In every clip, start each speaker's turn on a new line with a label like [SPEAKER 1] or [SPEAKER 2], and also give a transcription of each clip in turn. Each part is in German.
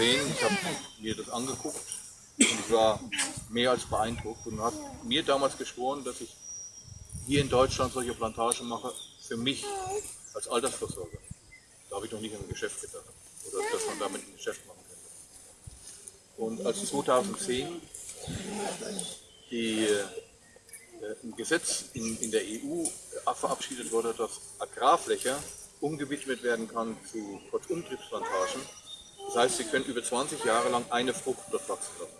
[SPEAKER 1] gesehen, ich habe mir das angeguckt und ich war mehr als beeindruckt und habe mir damals geschworen, dass ich hier in Deutschland solche Plantagen mache, für mich als Altersversorger. Da habe ich noch nicht an ein Geschäft gedacht oder dass man damit ein Geschäft machen könnte. Und als 2010 die, äh, ein Gesetz in, in der EU verabschiedet wurde, dass Agrarfläche umgewidmet werden kann zu Kurzumtriebsplantagen. Das heißt, sie können über 20 Jahre lang eine Frucht dort wachsen lassen.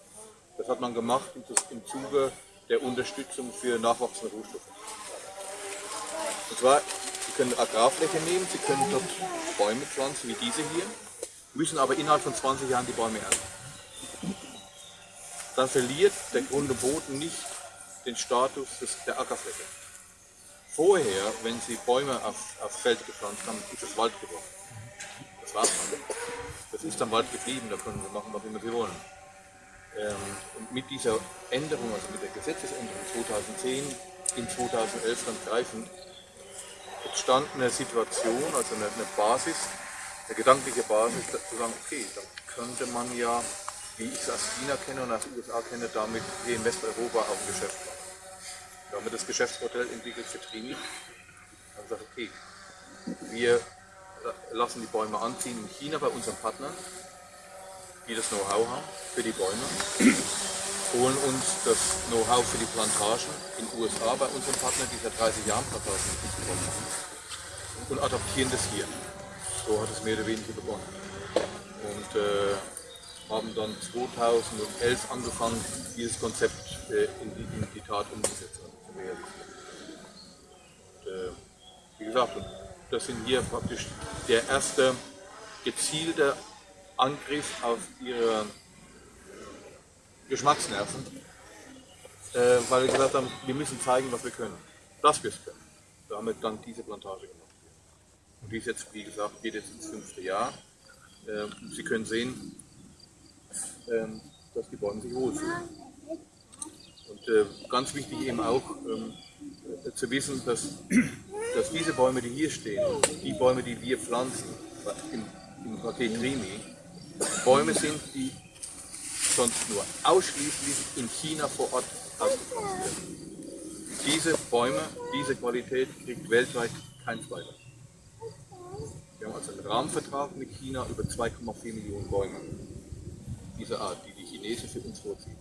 [SPEAKER 1] Das hat man gemacht im Zuge der Unterstützung für nachwachsende Rohstoffe. Und zwar, Sie können Agrarfläche nehmen, Sie können dort Bäume pflanzen, wie diese hier, müssen aber innerhalb von 20 Jahren die Bäume ernten. Dann verliert der Grunde Boden nicht den Status der Ackerfläche. Vorher, wenn Sie Bäume auf, auf Feld gepflanzt haben, ist es Wald geworden. Das war's dann. Das ist dann Wald geblieben, da können wir machen, was immer wir wollen. Ähm, und mit dieser Änderung, also mit der Gesetzesänderung 2010 in 2011 dann greifend, entstand eine Situation, also eine, eine Basis, eine gedankliche Basis, zu sagen, okay, dann könnte man ja, wie ich es aus China kenne und aus den USA kenne, damit hier in Westeuropa auch ein Geschäft machen. Da haben wir das Geschäftsmodell entwickelt für Trini. Dann gesagt, okay, wir lassen die Bäume anziehen in China bei unseren Partnern, die das Know-how haben für die Bäume, holen uns das Know-how für die Plantagen in den USA bei unseren Partnern, die seit 30 Jahren Plantagen begonnen haben, und adaptieren das hier. So hat es mehr oder weniger begonnen. Und äh, haben dann 2011 angefangen, dieses Konzept äh, in, die, in, die, Tat umzusetzen. Und, äh, wie gesagt, das sind hier praktisch der erste gezielte Angriff auf ihre Geschmacksnerven, äh, weil wir gesagt haben, wir müssen zeigen, was wir können, dass wir es können. Damit dann diese Plantage gemacht. Und die ist jetzt, wie gesagt, geht jetzt ins fünfte Jahr. Äh, Sie können sehen, ähm, dass die Bäume sich wohlfühlen. Und äh, ganz wichtig eben auch ähm, äh, zu wissen, dass, dass diese Bäume, die hier stehen, die Bäume, die wir pflanzen, im, im Paket Rimi, Bäume sind, die sonst nur ausschließlich in China vor Ort ausgepflanzt werden. Diese Bäume, diese Qualität kriegt weltweit kein zweiter. Wir haben also einen Rahmenvertrag mit China über 2,4 Millionen Bäume dieser Art, die die Chinesen für uns vorziehen.